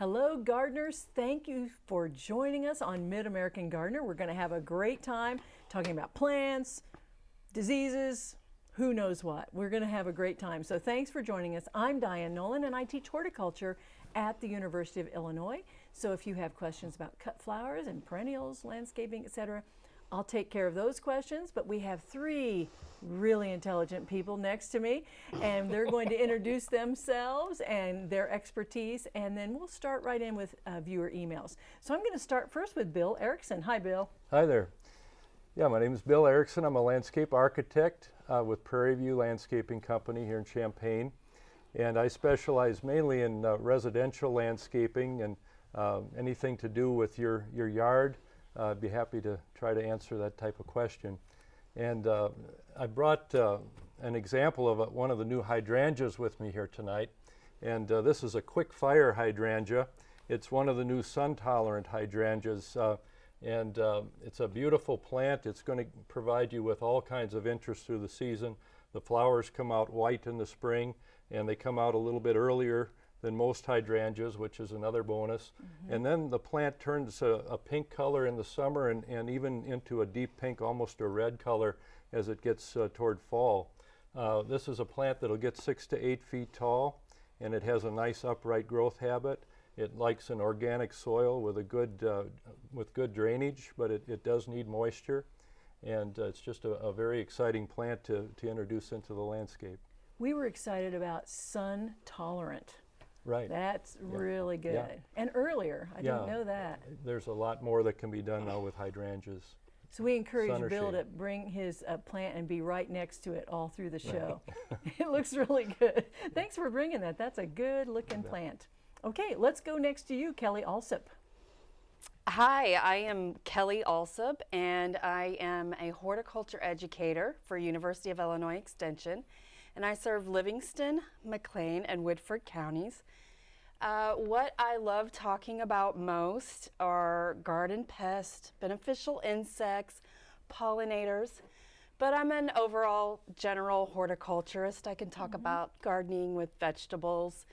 Hello, gardeners. Thank you for joining us on Mid American Gardener. We're going to have a great time talking about plants, diseases, who knows what. We're going to have a great time. So thanks for joining us. I'm Diane Nolan and I teach horticulture at the University of Illinois. So if you have questions about cut flowers and perennials, landscaping, etc., I'll take care of those questions, but we have three really intelligent people next to me, and they're going to introduce themselves and their expertise, and then we'll start right in with uh, viewer emails. So I'm going to start first with Bill Erickson. Hi, Bill. Hi there. Yeah, my name is Bill Erickson. I'm a landscape architect uh, with Prairie View Landscaping Company here in Champaign, and I specialize mainly in uh, residential landscaping and uh, anything to do with your, your yard, I'd be happy to try to answer that type of question. And uh, I brought uh, an example of a, one of the new hydrangeas with me here tonight. And uh, this is a quick fire hydrangea. It's one of the new sun tolerant hydrangeas. Uh, and uh, it's a beautiful plant. It's going to provide you with all kinds of interest through the season. The flowers come out white in the spring and they come out a little bit earlier than most hydrangeas, which is another bonus. Mm -hmm. And then the plant turns a, a, pink color in the summer and, and even into a deep pink, almost a red color as it gets uh, toward fall. Uh, this is a plant that'll get six to eight feet tall and it has a nice upright growth habit. It likes an organic soil with a good, uh, with good drainage, but it, it does need moisture. And uh, it's just a, a very exciting plant to, to introduce into the landscape. We were excited about sun tolerant. Right. That's yeah. really good. Yeah. And earlier, I yeah. didn't know that. There's a lot more that can be done now with hydrangeas. So we encourage Bill to bring his uh, plant and be right next to it all through the show. Right. it looks really good. Thanks for bringing that. That's a good looking plant. Okay, let's go next to you, Kelly Allsup. Hi, I am Kelly Allsup, and I am a horticulture educator for University of Illinois Extension and I serve Livingston, McLean, and Woodford counties. Uh, what I love talking about most are garden pests, beneficial insects, pollinators, but I'm an overall general horticulturist. I can talk mm -hmm. about gardening with vegetables.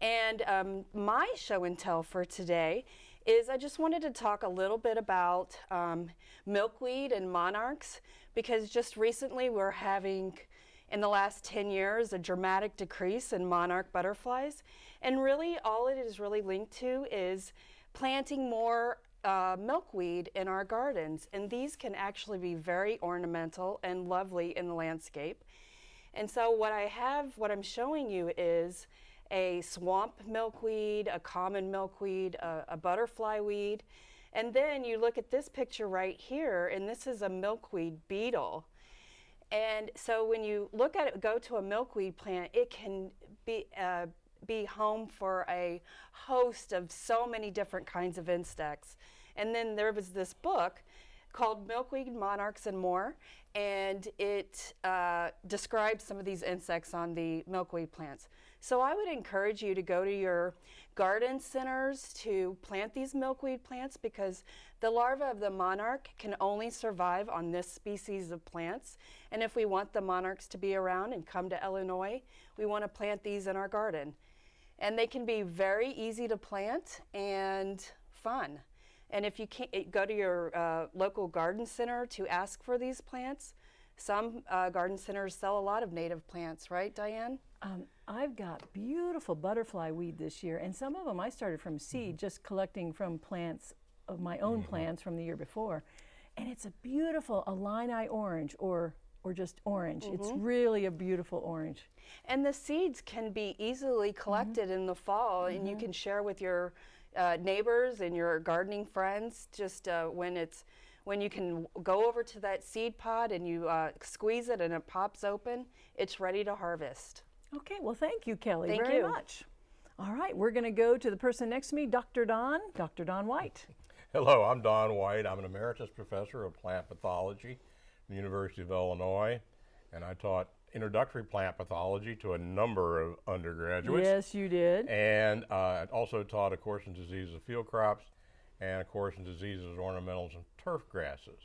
And um, my show and tell for today is I just wanted to talk a little bit about um, milkweed and monarchs because just recently we're having in the last 10 years, a dramatic decrease in monarch butterflies. And really all it is really linked to is planting more uh, milkweed in our gardens. And these can actually be very ornamental and lovely in the landscape. And so what I have, what I'm showing you is a swamp milkweed, a common milkweed, a, a butterfly weed. And then you look at this picture right here, and this is a milkweed beetle. And so when you look at it, go to a milkweed plant, it can be, uh, be home for a host of so many different kinds of insects. And then there was this book called Milkweed Monarchs and More, and it uh, describes some of these insects on the milkweed plants. So I would encourage you to go to your garden centers to plant these milkweed plants because the larva of the monarch can only survive on this species of plants. And if we want the monarchs to be around and come to Illinois, we want to plant these in our garden. And they can be very easy to plant and fun. And if you can't eh, go to your uh, local garden center to ask for these plants, some uh, garden centers sell a lot of native plants, right, Diane? Um, I've got beautiful butterfly weed this year, and some of them I started from seed, mm -hmm. just collecting from plants of my own mm -hmm. plants from the year before. And it's a beautiful Illini orange or or just orange. Mm -hmm. It's mm-hmm. really a beautiful orange. And the seeds can be easily collected mm -hmm. in the fall and you mm-hmm. can share with your uh, neighbors and your gardening friends just uh, when it's when you can go over to that seed pod and you uh, squeeze it and it pops open, it's ready to harvest. Okay, well thank you Kelly thank you very you. much. All right, we're going to go to the person next to me, Dr. Don, Dr. Don White. Hello, I'm Don White. I'm an emeritus professor of plant pathology at the University of Illinois, and I taught introductory plant pathology to a number of undergraduates. Yes, you did. And uh, also taught a course in diseases of field crops and a course in diseases of ornamentals and turf grasses.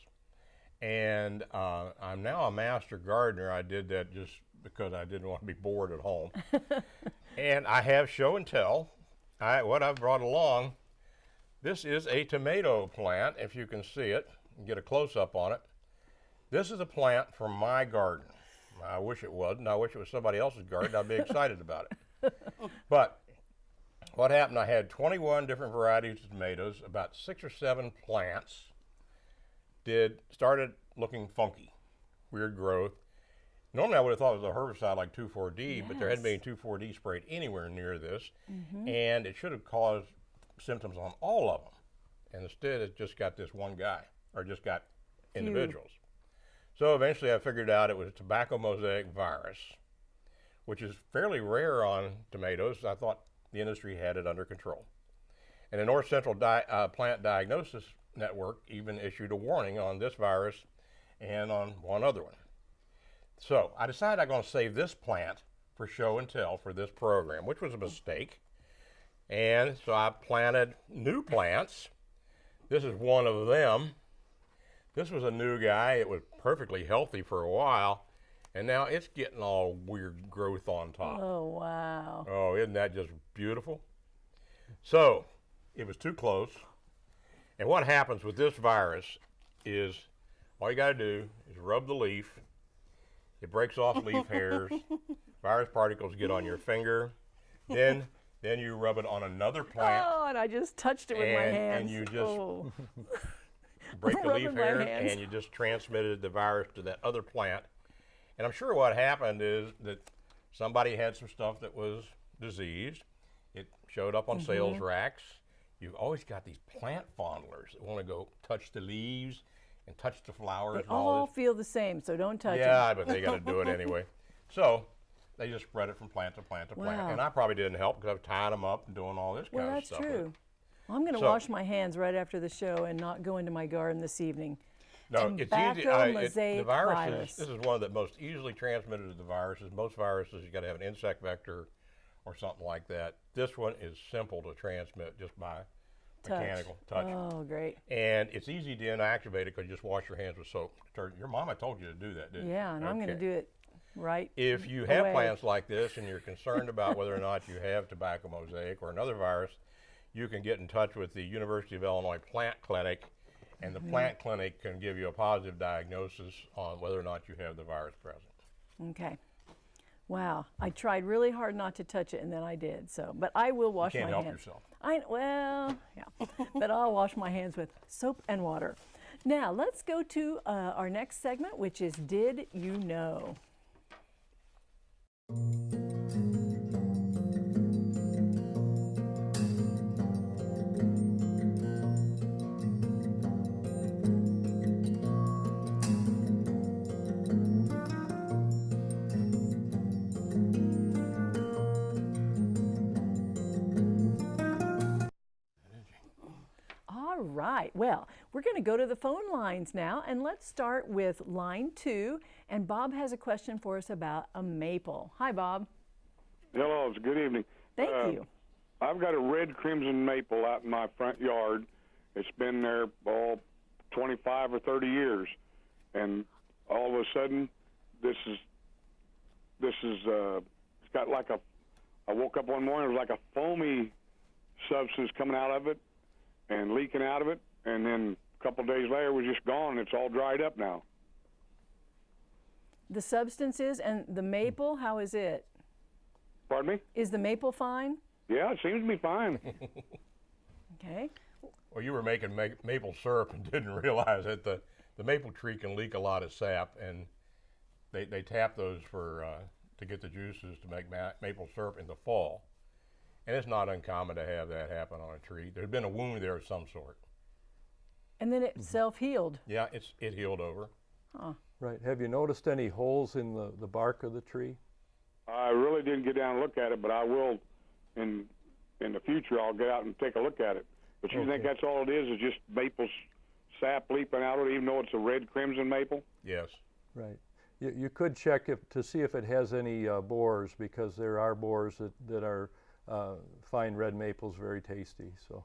And uh, I'm now a master gardener. I did that just because I didn't want to be bored at home. and I have show and tell I, what I've brought along, this is a tomato plant, if you can see it, get a close up on it. This is a plant from my garden. I wish it wasn't. I wish it was somebody else's garden. I'd be excited about it. But what happened, I had 21 different varieties of tomatoes, about six or seven plants did started looking funky, weird growth. Normally, I would have thought it was a herbicide like 2,4-D, but there hadn't been 2,4-D sprayed anywhere near this, mm-hmm. and it should have caused symptoms on all of them. And instead, it just got this one guy, or just got individuals. So eventually, I figured out it was tobacco mosaic virus, which is fairly rare on tomatoes. I thought the industry had it under control. And the North Central Di- uh, Plant Diagnosis Network even issued a warning on this virus and on one other one. So I decided I'm going to save this plant for show and tell for this program, which was a mistake. And so I planted new plants. This is one of them. This was a new guy. It was perfectly healthy for a while, and now it's getting all weird growth on top. Oh, wow. Oh, isn't that just beautiful? So, it was too close. And what happens with this virus is all you got to do is rub the leaf. It breaks off leaf hairs. Virus particles get on your finger. Then, then you rub it on another plant. Oh, and I just touched it with my And- hands. and you just- oh. break the leaf hairs, hands. and you just transmitted the virus to that other plant. And I'm sure what happened is that somebody had some stuff that was diseased. It showed up on sales Mm-hmm. racks. You've always got these plant fondlers that want to go touch the leaves and touch the flowers They all feel the same, so don't touch them. Yeah, but they got to do it anyway. So they just spread it from plant to plant to plant. And I probably didn't help because I was tying them up and doing all this Well, kind that's of stuff. with it. true. Well, I'm going to So- wash my hands right after the show and not go into my garden this evening. No, it's easy. I- it- the Tobacco virus is, this is one of the most easily transmitted of the viruses. Most viruses, you got to have an insect vector or something like that. This one is simple to transmit just by Touch. mechanical touch. Oh, great. And it's easy to inactivate it because you just wash your hands with soap. Your mama told you to do that, didn't Yeah, and I'm going to do it right. If you have away. plants like this and you're concerned about whether or not you have tobacco mosaic or another virus, you can get in touch with the University of Illinois Plant Clinic, and the Mm-hmm. plant clinic can give you a positive diagnosis on whether or not you have the virus present. Okay. Wow. I tried really hard not to touch it, and then I did. So, but I will wash can't my help hands. yourself. I well, yeah, but I'll wash my hands with soap and water. Now let's go to uh, our next segment, which is Did You Know? Well, we're going to go to the phone lines now, and let's start with line two. And Bob has a question for us about a maple. Hi, Bob. Hello, it's good evening. Thank Uh, you. I've got a red crimson maple out in my front yard. It's been there all 25 or 30 years, and all of a sudden, this is this is uh, it's got like a. I woke up one morning, it was like a foamy substance coming out of it and leaking out of it, and then a couple of days later, it was just gone. It's all dried up now. The substances and the maple, how is it? Pardon me? Is the maple fine? Yeah, it seems to be fine. Okay. Well, you were making ma- maple syrup and didn't realize that the, the maple tree can leak a lot of sap, and they, they tap those for uh, to get the juices to make ma- maple syrup in the fall. And it's not uncommon to have that happen on a tree. There's been a wound there of some sort. And then it self healed. Yeah, it's it healed over. Right. Have you noticed any holes in the, the bark of the tree? I really didn't get down and look at it, but I will in in the future. I'll get out and take a look at it. But you think that's all it is? Is just maple sap leaping out of it, even though it's a red crimson maple? Yes. Right. You, you could check if, to see if it has any uh, borers because there are borers that, that are uh, fine red maples, very tasty. So,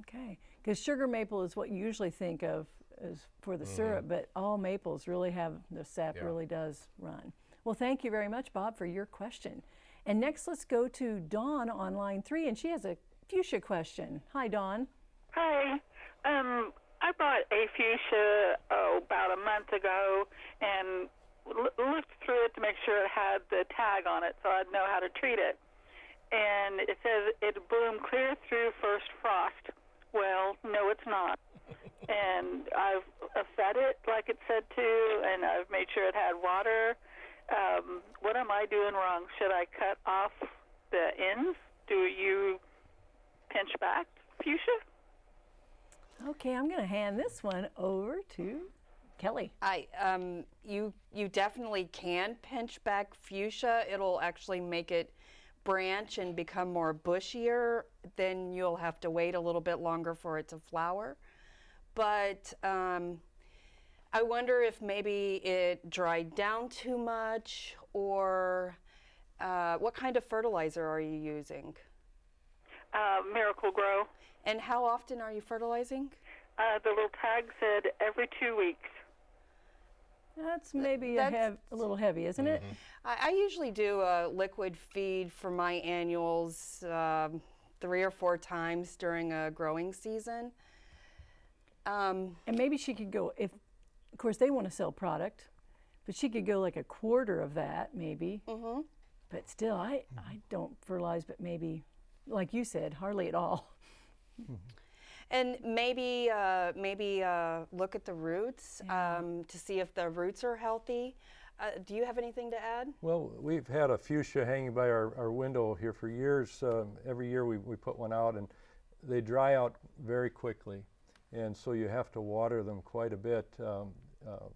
Okay. Because sugar maple is what you usually think of as for the syrup, but all maples really have the sap Yeah. really does run. Well, thank you very much, Bob, for your question. And next, let's go to Dawn on line three, and she has a fuchsia question. Hi, Dawn. Hi. Um, I bought a fuchsia oh, about a month ago and l- looked through it to make sure it had the tag on it so I'd know how to treat it. And it says it bloomed clear through first frost. Well, no, it's not. and I've uh, fed it like it said to, and I've made sure it had water. Um, what am I doing wrong? Should I cut off the ends? Do you pinch back fuchsia? Okay, I'm going to hand this one over to Kelly. I um, you you definitely can pinch back fuchsia. It'll actually make it branch and become more bushier. Then you'll have to wait a little bit longer for it to flower. But um, I wonder if maybe it dried down too much, or uh, what kind of fertilizer are you using? Uh, Miracle-Gro. And how often are you fertilizing? Uh, the little tag said every two weeks. That's maybe a, hev- a little heavy, isn't it? I, I usually do a liquid feed for my annuals um, three or four times during a growing season. Um, And maybe she could go, if, of course, they want to sell product, but she could go like a quarter of that, maybe. mhm. But still, I, I don't fertilize, but maybe, like you said, hardly at all. And maybe uh, maybe uh, look at the roots um, to see if the roots are healthy. Uh, do you have anything to add? Well, we've had a fuchsia hanging by our, our window here for years. Um, every year we, we put one out and they dry out very quickly. And so you have to water them quite a bit um, uh,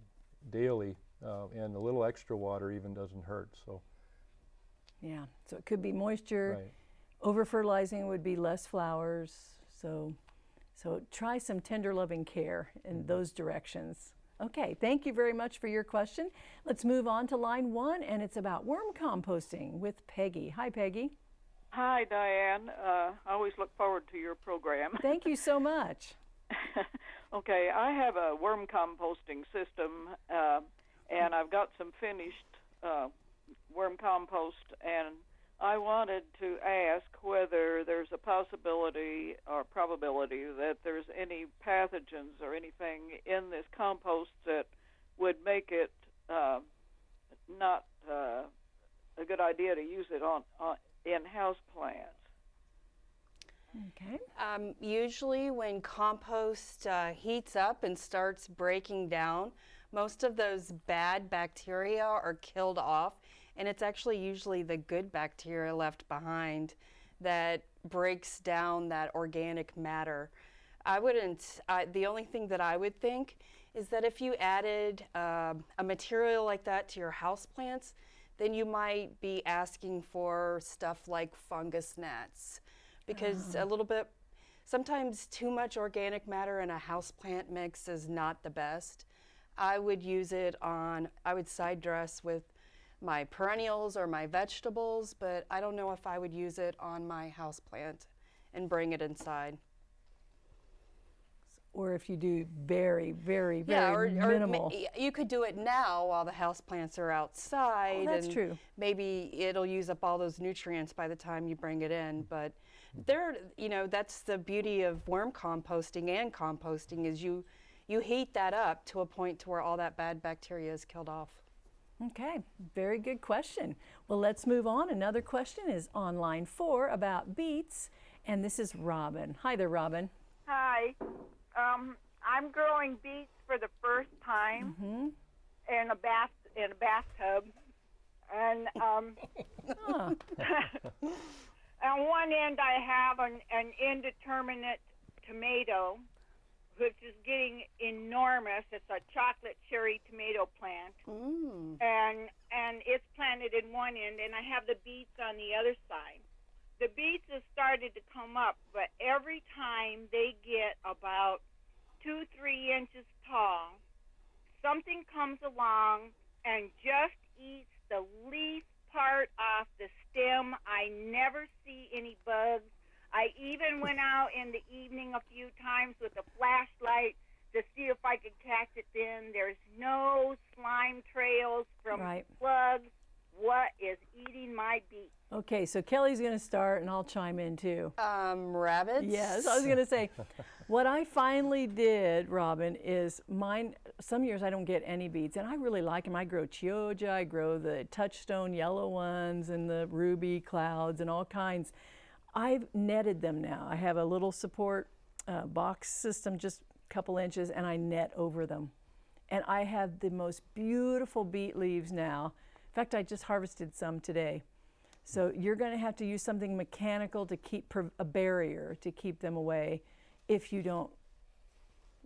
daily. Uh, and a little extra water even doesn't hurt. So, Yeah, so it could be moisture. right. Over fertilizing would be less flowers. So, so try some tender loving care in those directions. Okay, thank you very much for your question. Let's move on to line one, and it's about worm composting with Peggy. Hi, Peggy. Hi, Diane. Uh, I always look forward to your program. Thank you so much. okay, I have a worm composting system, uh, and I've got some finished uh, worm compost, and I wanted to ask whether there's a possibility or probability that there's any pathogens or anything in this compost that would make it uh, not uh, a good idea to use it on, on in house plants. Okay. Um, usually, when compost uh, heats up and starts breaking down, most of those bad bacteria are killed off, and it's actually usually the good bacteria left behind that breaks down that organic matter. I wouldn't, I the only thing that I would think is that if you added uh, a material like that to your houseplants, then you might be asking for stuff like fungus gnats because a little bit sometimes too much organic matter in a houseplant mix is not the best. I would use it on I would side dress with my perennials or my vegetables, but I don't know if I would use it on my houseplant and bring it inside. Or if you do very, very, very yeah, or, or ma- minimal. y- you could do it now while the houseplants are outside. Oh, that's and true. Maybe it'll use up all those nutrients by the time you bring it in. But there, you know, that's the beauty of worm composting and composting is you you heat that up to a point to where all that bad bacteria is killed off. Okay, very good question. Well, let's move on. Another question is on line four about beets, and this is Robin. Hi there, Robin. Hi. Um, I'm growing beets for the first time in a bath in a bathtub, and um, Ah, on one end I have an, an indeterminate tomato, which is getting enormous. It's a chocolate cherry tomato plant, Mm. and and it's planted in one end, and I have the beets on the other side. The beets have started to come up, but every time they get about two, three inches tall, something comes along and just eats the leaf part off the stem. I never see any bugs. I even went out in the evening a few times with a flashlight to see if I could catch it then. There's no slime trails from Right. slugs. What is eating my my beets. Okay, so Kelly's going to start and I'll chime in too. Um, rabbits. Yes, I was going to say, what I finally did, Robin, is mine. Some years I don't get any beets, and I really like them. I grow Chioggia, I grow the touchstone yellow ones, and the ruby clouds, and all kinds. I've netted them now. I have a little support uh, box system, just a couple inches, and I net over them. And I have the most beautiful beet leaves now. In fact, I just harvested some today. So you're going to have to use something mechanical to keep a barrier to keep them away if you don't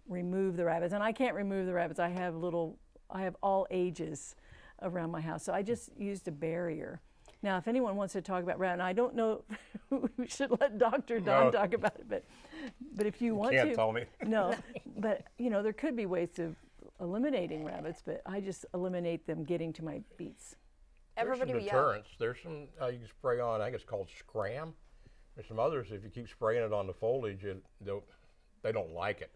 remove the rabbits. And I can't remove the rabbits. I have little, I have all ages around my house. So I just used a barrier. Now, if anyone wants to talk about rabbit, and I don't know, we should let Dr. Don No. talk about it, but but if you want Can't to, tell me. no, but you know there could be ways of eliminating rabbits, but I just eliminate them getting to my beets. Everybody, There's some yeah. deterrents. There's some uh, you can spray on. I think it's called scram. There's some others. If you keep spraying it on the foliage, it, they'll, they don't like it.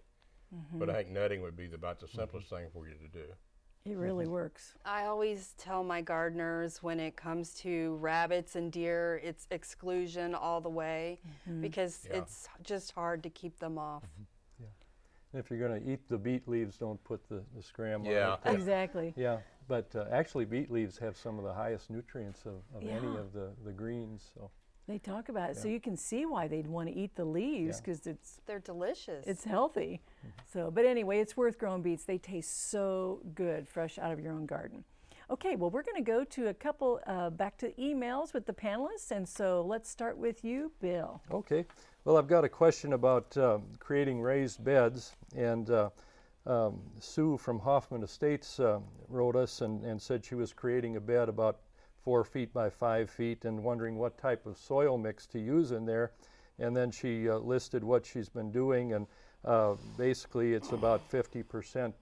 But Mm-hmm. I think netting would be the, about the simplest thing for you to do. It really mm-hmm. works. I always tell my gardeners when it comes to rabbits and deer, it's exclusion all the way mm-hmm. because Yeah. it's just hard to keep them off. Mm-hmm. And if you're going to eat the beet leaves, don't put the, the scram Yeah. on it. Exactly. Yeah, but uh, actually beet leaves have some of the highest nutrients of, of any of the, the greens. So They talk about it, so you can see why they'd want to eat the leaves Yeah. because it's They're delicious. it's healthy. So, but anyway, it's worth growing beets. They taste so good, fresh out of your own garden. Okay, well, we're going to go to a couple uh, back to emails with the panelists, and so let's start with you, Bill. Okay. Well, I've got a question about um, creating raised beds, and uh, um, Sue from Hoffman Estates uh, wrote us and, and said she was creating a bed about four feet by five feet and wondering what type of soil mix to use in there. And then she uh, listed what she's been doing, and uh, basically it's about 50%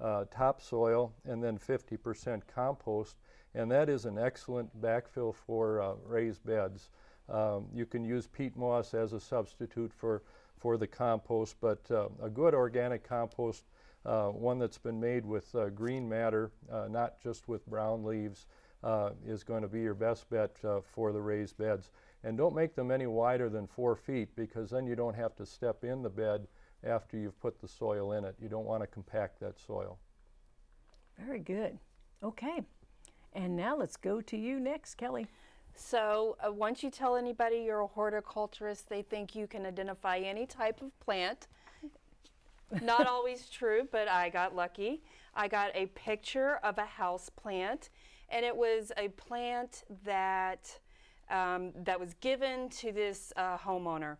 uh, topsoil and then 50% compost, and that is an excellent backfill for uh, raised beds. Um, you can use peat moss as a substitute for, for the compost, but uh, a good organic compost, uh, one that's been made with green matter, not just with brown leaves, uh, is going to be your best bet uh, for the raised beds. And don't make them any wider than four feet because then you don't have to step in the bed after you've put the soil in it. You don't want to compact that soil. Very good. Okay, and now let's go to you next, Kelly. So uh, once you tell anybody you're a horticulturist, they think you can identify any type of plant. Not always true, but I got lucky. I got a picture of a house plant, and it was a plant that um, that was given to this uh, homeowner.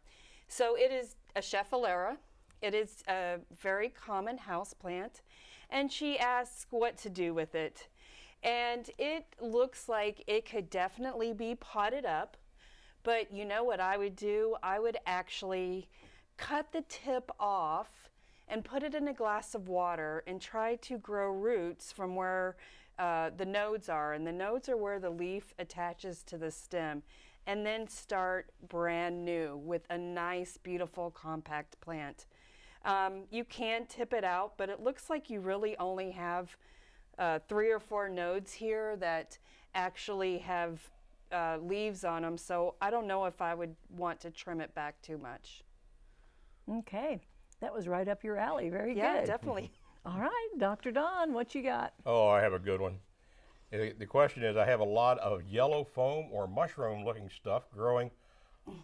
So it is a Schefflera. It is a very common house plant, and she asks what to do with it. And it looks like it could definitely be potted up. But you know what I would do? I would actually cut the tip off and put it in a glass of water and try to grow roots from where uh, the nodes are. And the nodes are where the leaf attaches to the stem. And then start brand new with a nice, beautiful, compact plant. Um, you can tip it out, but it looks like you really only have uh, three or four nodes here that actually have uh, leaves on them. So I don't know if I would want to trim it back too much. Okay, that was right up your alley. Very Yeah, good. Yeah, definitely. All right, Dr. Don, what you got? Oh, I have a good one. The question is I have a lot of yellow foam or mushroom looking stuff growing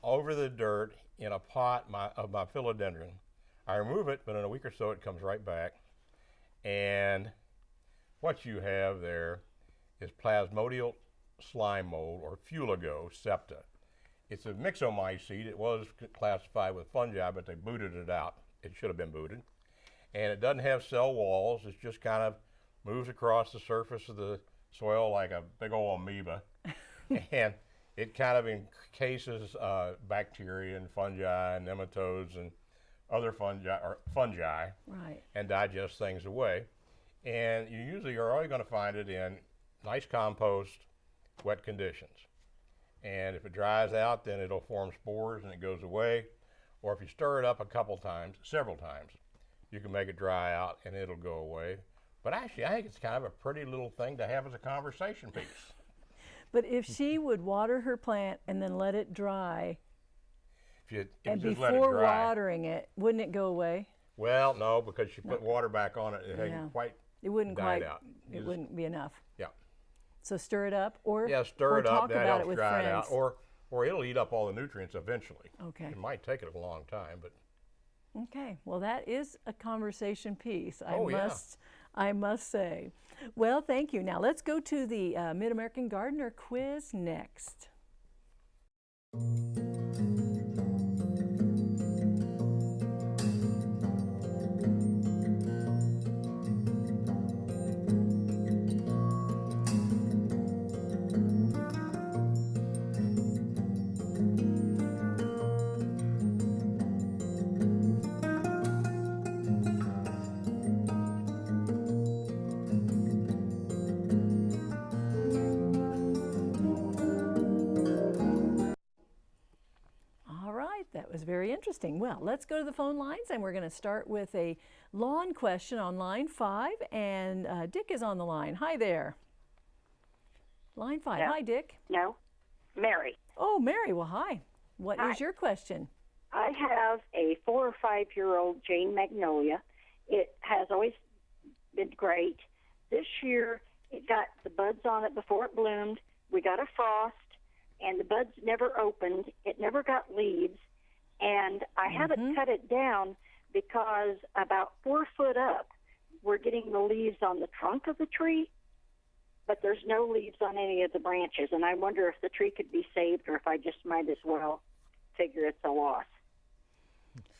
over the dirt in a pot my, of my philodendron. I remove it, but in a week or so it comes right back. And what you have there is plasmodial slime mold or Fuligo septica. It's a myxomycete. It was classified with fungi, but they booted it out. It should have been booted. And it doesn't have cell walls. It just kind of moves across the surface of the soil like a big old amoeba. and it kind of encases uh, bacteria and fungi and nematodes and other fungi or fungi Right. and digest things away. And you usually are only going to find it in nice compost, wet conditions. And if it dries out, then it'll form spores and it goes away. Or if you stir it up a couple times, several times, you can make it dry out and it'll go away. But actually, I think it's kind of a pretty little thing to have as a conversation piece. But if she would water her plant and then let it dry, If you, if and you just let it before dry. watering it, wouldn't it go away? Well, no, because you put water back on it, it Yeah. hadn't quite It wouldn't quite. out. You It just- wouldn't be enough. Yeah. So stir it up, or Yeah, stir or it up. That helps it dry it out, or or it'll eat up all the nutrients eventually. Okay. It might take it a long time, but Okay, well, that is a conversation piece. I Oh, yeah. must, I must say. Well, thank you. Now let's go to the uh, Mid American Gardener quiz next. Interesting. Well, let's go to the phone lines, and we're going to start with a lawn question on line five. And uh, Dick is on the line. Hi there. Line five. Yeah. Hi, Dick. No, Mary. Oh, Mary. Well, hi. What is Hi. your question? I have a four or five year old Jane Magnolia. It has always been great. This year, it got the buds on it before it bloomed. We got a frost, and the buds never opened. It never got leaves, and I haven't cut it down because about four foot up, we're getting the leaves on the trunk of the tree, but there's no leaves on any of the branches. And I wonder if the tree could be saved, or if I just might as well figure it's a loss.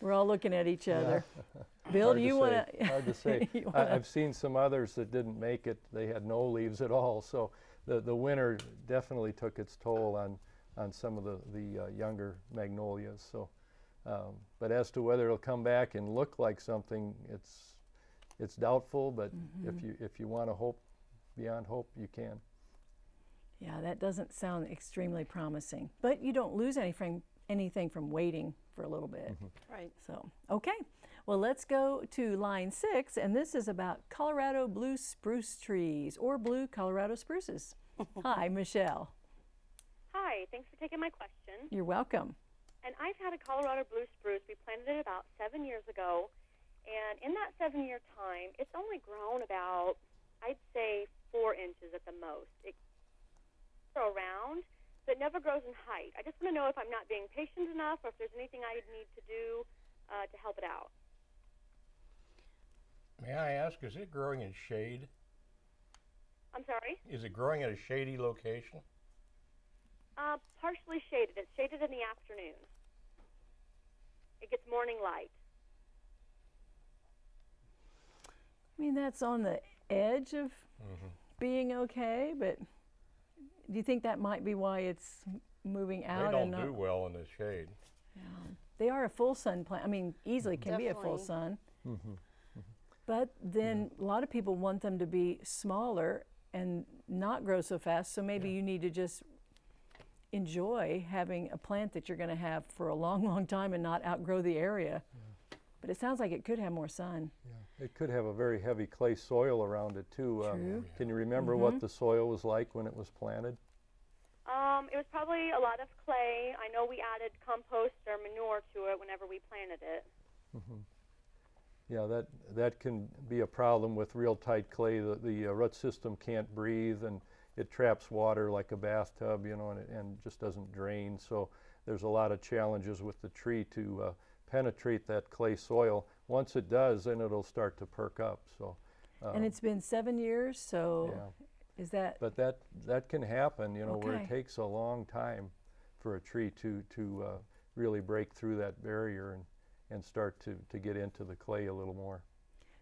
We're all looking at each other. Bill, do you want to? Hard to say. I, I've seen some others that didn't make it. They had no leaves at all. So the, the winter definitely took its toll on, on some of the, the uh, younger magnolias. So, um, but as to whether it'll come back and look like something, it's, it's doubtful. But if you if you want to hope beyond hope, you can. Yeah, that doesn't sound extremely promising. But you don't lose anything anything from waiting for a little bit. Right. So, okay. Well, let's go to line six, and this is about Colorado blue spruce trees or blue Colorado spruces. Hi, Michelle. Hi, thanks for taking my question. You're welcome. And I've had a Colorado blue spruce. We planted it about seven years ago. And in that seven year time, it's only grown about, I'd say, four inches at the most. It grows around, but it never grows in height. I just want to know if I'm not being patient enough or if there's anything I need to do uh, to help it out. may I ask, is it growing in shade? I'm sorry? Is it growing at a shady location? Uh, partially shaded. It's shaded in the afternoon. It gets morning light. I mean, that's on the edge of mm-hmm. being okay, but do you think that might be why it's moving out they and don't not? do well in the shade. Yeah. They are a full sun plant. I mean, easily can be a full Definitely. sun. Mm-hmm. But then mm-hmm. a lot of people want them to be smaller and not grow so fast. So maybe you need to just enjoy having a plant that you're going to have for a long, long time and not outgrow the area. But it sounds like it could have more sun. Yeah. It could have a very heavy clay soil around it too. Um, Can you remember what the soil was like when it was planted? Um, it was probably a lot of clay. I know we added compost or manure to it whenever we planted it. Mhm. Yeah, that, that can be a problem with real tight clay. The, the uh, root system can't breathe and it traps water like a bathtub, you know, and, it, and just doesn't drain. So there's a lot of challenges with the tree to uh, penetrate that clay soil. Once it does, then it'll start to perk up. So, and it's been seven years, so yeah. is that But that, that can happen, you know, where it takes a long time for a tree to, to uh, really break through that barrier and, and start to, to get into the clay a little more.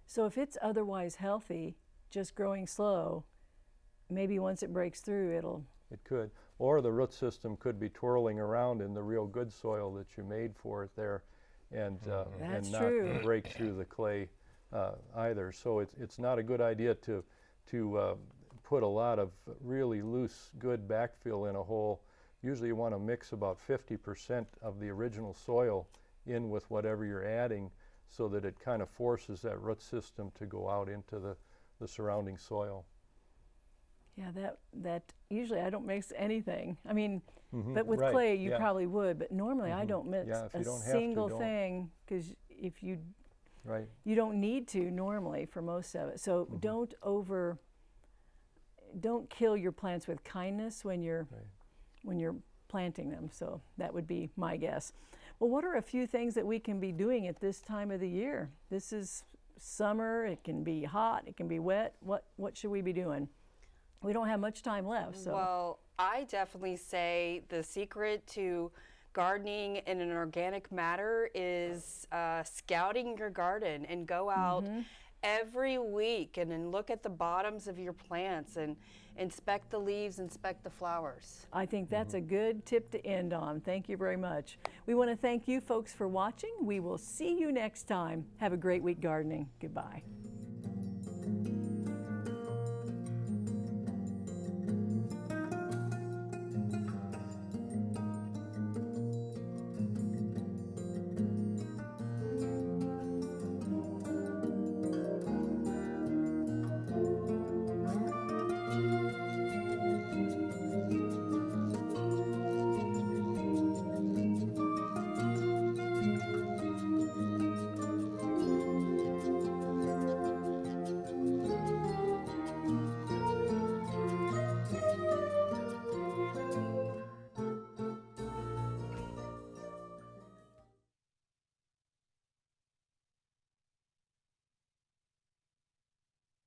so? If it's otherwise healthy, just growing slow, maybe once it breaks through, it'll. It could. Or the root system could be twirling around in the real good soil that you made for it there and, uh, and not true. break through the clay uh, either. So it's, it's not a good idea to, to uh, put a lot of really loose, good backfill in a hole. Usually you want to mix about 50% of the original soil in with whatever you're adding so that it kind of forces that root system to go out into the, the surrounding soil. Yeah, that that usually I don't mix anything. I mean, but with right, clay you yeah. probably would, but normally I don't mix Yeah, a don't have to, single thing because if you Right. you don't need to normally for most of it. So Mm-hmm. don't over don't kill your plants with kindness when you're when you're planting them. So that would be my guess. Well, what are a few things that we can be doing at this time of the year? This is summer, it can be hot, it can be wet. What what should we be doing? We don't have much time left, so Well, I definitely say the secret to gardening in an organic matter is uh, scouting your garden and go out every week and then look at the bottoms of your plants and inspect the leaves, inspect the flowers. I think that's a good tip to end on. Thank you very much. We want to thank you folks for watching. We will see you next time. Have a great week gardening. Goodbye.